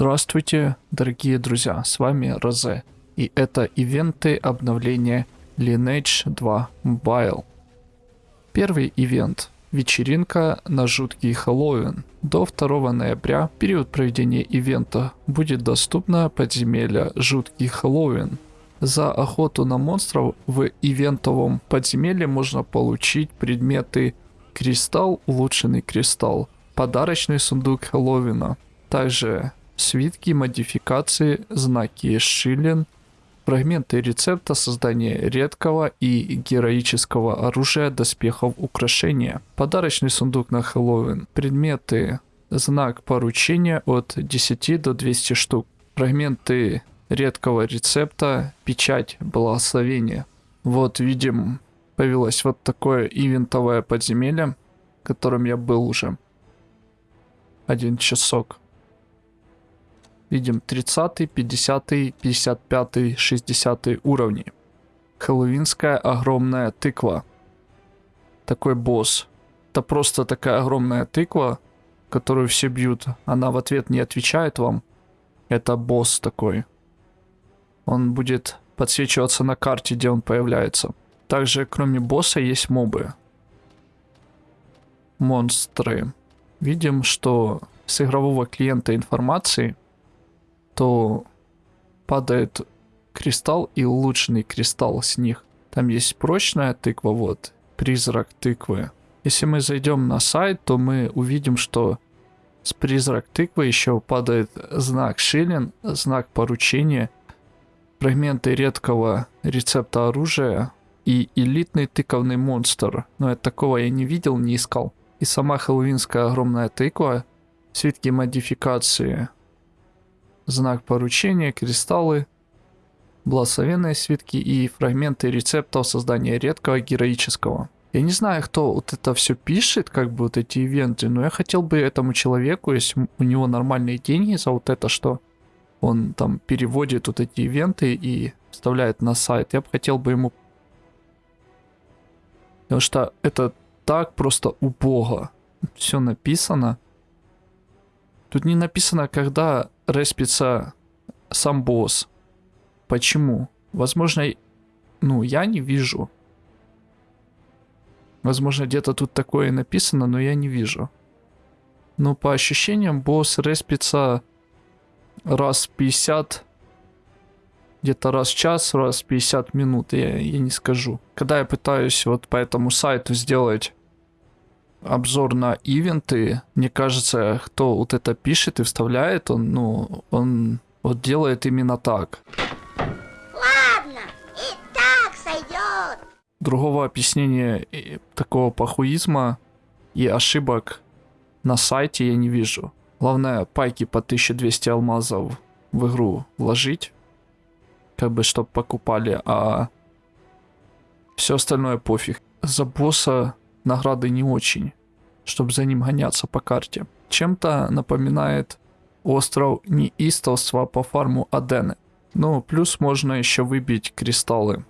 Здравствуйте, дорогие друзья, с вами Розе. И это ивенты обновления Lineage 2 Mobile. Первый ивент – вечеринка на жуткий Хэллоуин. До 2 ноября, период проведения ивента, будет доступно подземелье Жуткий Хэллоуин. За охоту на монстров в ивентовом подземелье можно получить предметы Кристалл, улучшенный кристалл, подарочный сундук Хэллоуина, также свитки, модификации, знаки Шиллин, фрагменты рецепта создания редкого и героического оружия, доспехов, украшения, подарочный сундук на Хэллоуин, предметы, знак поручения от 10 до 200 штук, фрагменты редкого рецепта, печать благословения. Вот видим, появилось вот такое ивентовое подземелье, в котором я был уже. Один часок. Видим 30, 50, 55, 60 уровни. Хэллоуинская огромная тыква. Такой босс. Это просто такая огромная тыква, которую все бьют. Она в ответ не отвечает вам. Это босс такой. Он будет подсвечиваться на карте, где он появляется. Также, кроме босса, есть мобы. Монстры. Видим, что с игрового клиента информации то падает кристалл и улучшенный кристалл с них. Там есть прочная тыква, вот, призрак тыквы. Если мы зайдем на сайт, то мы увидим, что с призрак тыквы еще падает знак шиллин, знак поручения, фрагменты редкого рецепта оружия и элитный тыковный монстр. Но это такого я не видел, не искал. И сама хэллоуинская огромная тыква, свитки модификации, знак поручения, кристаллы, благословенные свитки и фрагменты рецептов создания редкого героического. Я не знаю, кто вот это все пишет, как бы вот эти ивенты, но я хотел бы этому человеку, если у него нормальные деньги за вот это, что он там переводит вот эти ивенты и вставляет на сайт, я бы хотел бы ему... Потому что это так просто убого. Все написано. Тут не написано, когда респится сам босс. Почему? Возможно, ну, я не вижу. Возможно, где-то тут такое написано, но я не вижу. Но по ощущениям, босс респится раз 50, где-то раз в час, раз в 50 минут, я, я не скажу. Когда я пытаюсь вот по этому сайту сделать обзор на ивенты. Мне кажется, кто вот это пишет и вставляет, он, ну, он вот делает именно так. Ладно, и так сойдет. Другого объяснения такого похуизма и ошибок на сайте я не вижу. Главное, пайки по 1200 алмазов в игру вложить, как бы, чтобы покупали, а все остальное пофиг. За босса награды не очень, чтобы за ним гоняться по карте. Чем-то напоминает остров неистовства по фарму Адены. Ну, плюс можно еще выбить кристаллы.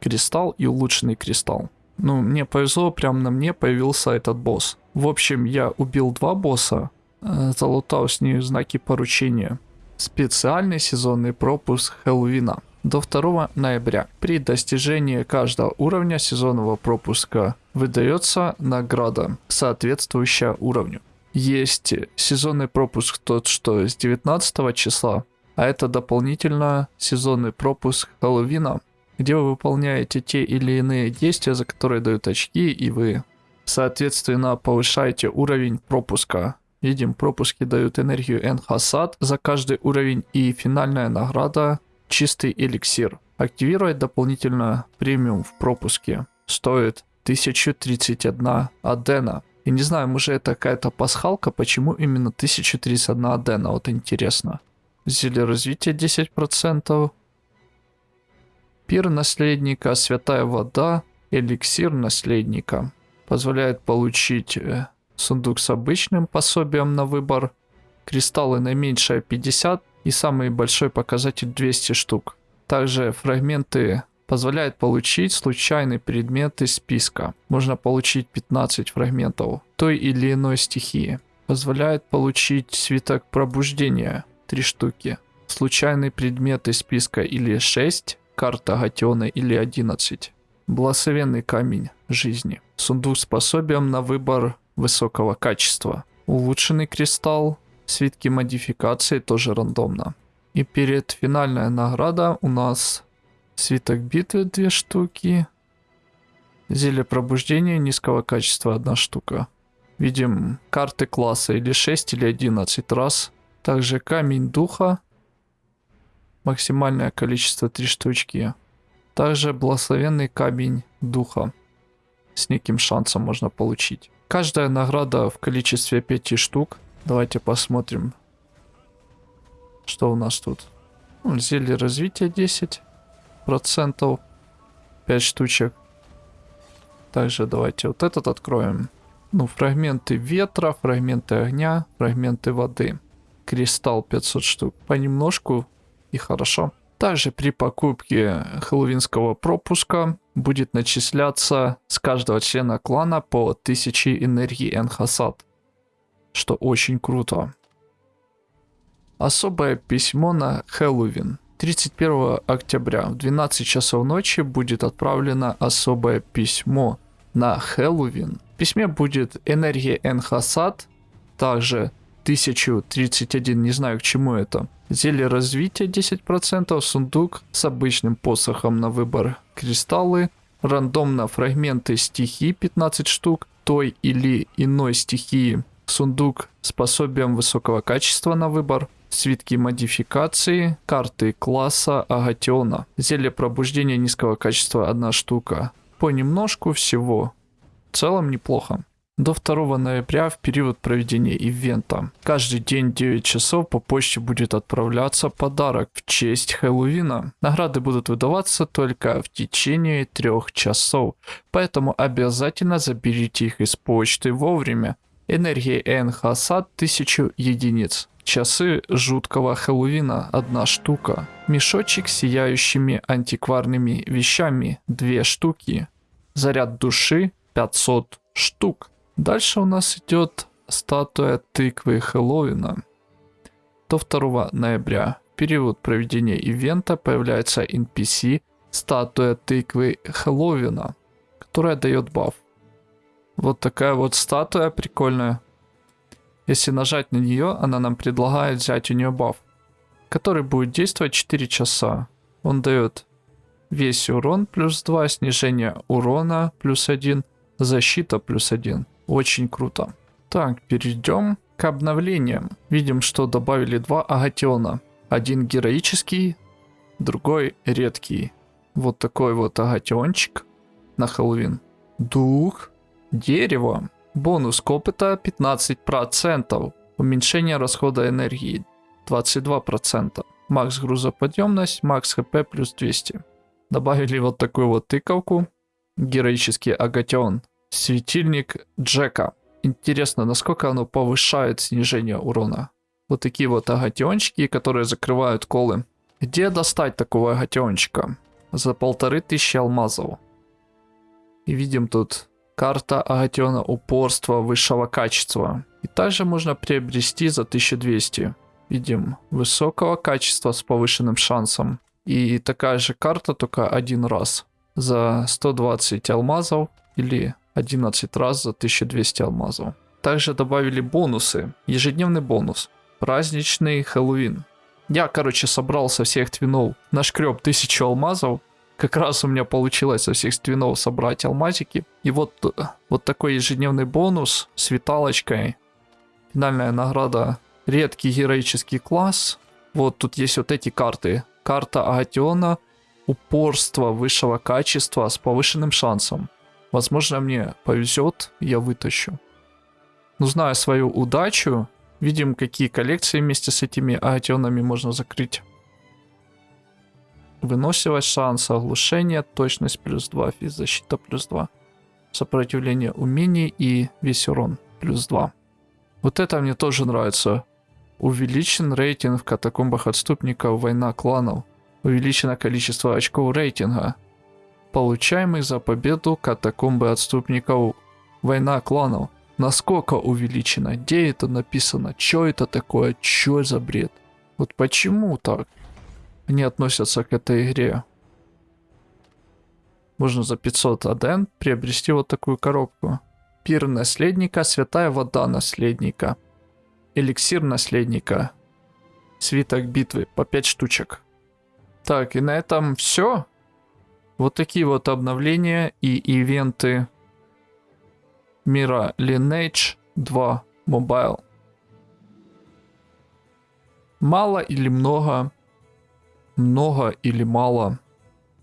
Кристалл и улучшенный кристалл. Ну, мне повезло, прям на мне появился этот босс. В общем, я убил два босса, э, залутал с них знаки поручения. Специальный сезонный пропуск Хэллоуина до 2 ноября. При достижении каждого уровня сезонного пропуска выдается награда, соответствующая уровню. Есть сезонный пропуск тот, что с 19 числа, а это дополнительно сезонный пропуск Хэллоуина, где вы выполняете те или иные действия, за которые дают очки, и вы, соответственно, повышаете уровень пропуска. Видим, пропуски дают энергию Энхасад за каждый уровень, и финальная награда чистый эликсир. Активировать дополнительно премиум в пропуске стоит 1031 адена. И не знаю, может это какая-то пасхалка, почему именно 1031 адена, вот интересно. Зелье развития 10%. Пир наследника, святая вода, эликсир наследника. Позволяет получить э, сундук с обычным пособием на выбор. Кристаллы наименьшее 50 и самый большой показатель 200 штук. Также фрагменты позволяют получить случайный предмет из списка. Можно получить 15 фрагментов той или иной стихии. Позволяет получить свиток пробуждения 3 штуки. Случайный предмет из списка или 6, карта Гатиона или 11. Благословенный камень жизни. Сундук с пособием на выбор высокого качества. Улучшенный кристалл. Свитки модификации тоже рандомно. И перед финальная награда у нас свиток битвы 2 штуки. Зелье пробуждения низкого качества 1 штука. Видим карты класса или 6 или 11 раз. Также камень духа. Максимальное количество 3 штучки. Также благословенный камень духа. С неким шансом можно получить. Каждая награда в количестве 5 штук. Давайте посмотрим, что у нас тут. Ну, зелье развития 10%. 5 штучек. Также давайте вот этот откроем. Ну, фрагменты ветра, фрагменты огня, фрагменты воды. Кристалл 500 штук. Понемножку и хорошо. Также при покупке хэллоуинского пропуска будет начисляться с каждого члена клана по 1000 энергии Энхасад. Что очень круто. Особое письмо на Хэллоуин. 31 октября в 12 часов ночи будет отправлено особое письмо на Хэллоуин. В письме будет энергия Энхасад, также 1031, не знаю к чему это. Зелье развития 10%, сундук с обычным посохом на выбор кристаллы, рандомно фрагменты стихии 15 штук, той или иной стихии, сундук с пособием высокого качества на выбор, свитки модификации, карты класса Агатиона, зелье пробуждения низкого качества 1 штука. Понемножку всего. В целом неплохо до 2 ноября в период проведения ивента. Каждый день 9 часов по почте будет отправляться подарок в честь Хэллоуина. Награды будут выдаваться только в течение 3 часов, поэтому обязательно заберите их из почты вовремя. Энергия Энхасад 1000 единиц. Часы жуткого Хэллоуина – одна штука. Мешочек с сияющими антикварными вещами – две штуки. Заряд души – 500 штук. Дальше у нас идет статуя тыквы Хэллоуина. До 2 ноября, в период проведения ивента, появляется NPC статуя тыквы Хэллоуина, которая дает баф. Вот такая вот статуя прикольная. Если нажать на нее, она нам предлагает взять у нее баф, который будет действовать 4 часа. Он дает весь урон плюс 2, снижение урона плюс 1, защита плюс 1. Очень круто. Так, перейдем к обновлениям. Видим, что добавили два агатиона. Один героический, другой редкий. Вот такой вот агатиончик на Хэллоуин. Дух, дерево, бонус к опыта 15%, уменьшение расхода энергии 22%, макс грузоподъемность, макс хп плюс 200. Добавили вот такую вот тыковку, героический агатион Светильник Джека. Интересно, насколько оно повышает снижение урона. Вот такие вот агатиончики, которые закрывают колы. Где достать такого агатиончика? За полторы тысячи алмазов. И видим тут карта агатиона упорства высшего качества. И также можно приобрести за 1200. Видим высокого качества с повышенным шансом. И такая же карта, только один раз. За 120 алмазов или 11 раз за 1200 алмазов. Также добавили бонусы. Ежедневный бонус. Праздничный Хэллоуин. Я, короче, собрал со всех твинов, нашкреб 1000 алмазов. Как раз у меня получилось со всех твинов собрать алмазики. И вот, вот такой ежедневный бонус с виталочкой. Финальная награда. Редкий героический класс. Вот тут есть вот эти карты. Карта Агатиона. Упорство высшего качества с повышенным шансом. Возможно, мне повезет, я вытащу. Но зная свою удачу, видим, какие коллекции вместе с этими агатионами можно закрыть. Выносливость шанса, оглушение, точность плюс 2, физзащита плюс 2. Сопротивление умений и весь урон плюс 2. Вот это мне тоже нравится. Увеличен рейтинг в катакомбах отступников война кланов. Увеличено количество очков рейтинга получаемых за победу катакомбы отступников. Война кланов. насколько увеличено, где это написано, что это такое, что за бред. Вот почему так они относятся к этой игре? Можно за 500 аден приобрести вот такую коробку. Пир наследника, святая вода наследника. Эликсир наследника. Свиток битвы по 5 штучек. Так, и на этом все. Вот такие вот обновления и ивенты мира Lineage 2 Mobile. Мало или много, много или мало,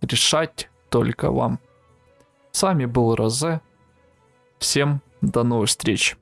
решать только вам. С вами был Розе. Всем до новых встреч.